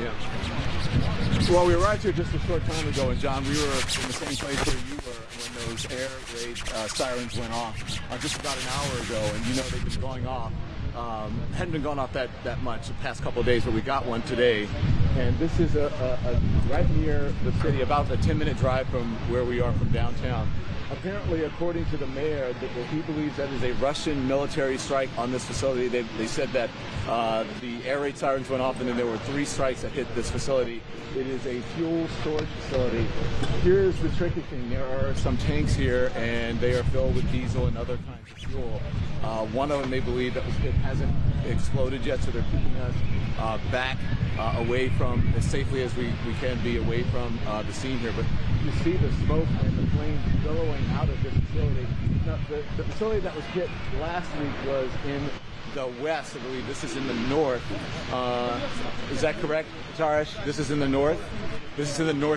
Yeah. Well, we arrived here just a short time ago, and John, we were in the same place where you were when those air raid uh, sirens went off uh, just about an hour ago, and you know they've been going off. Um, hadn't been going off that, that much the past couple of days, but we got one today. And this is a, a, a right near the city, about a 10 minute drive from where we are from downtown. Apparently, according to the mayor, he believes that is a Russian military strike on this facility. They, they said that uh, the air raid sirens went off, and then there were three strikes that hit this facility. It is a fuel storage facility. Here's the tricky thing: there are some tanks here, and they are filled with diesel and other kinds of fuel. Uh, one of them they believe that was hit hasn't exploded yet, so they're keeping us uh, back uh, away from as safely as we, we can be away from uh, the scene here. But you see the smoke and the flames billowing out of this facility. Now, the, the facility that was hit last week was in the west, I believe. This is in the north. Uh, is that correct, Tarish? This is in the north. This is in the north.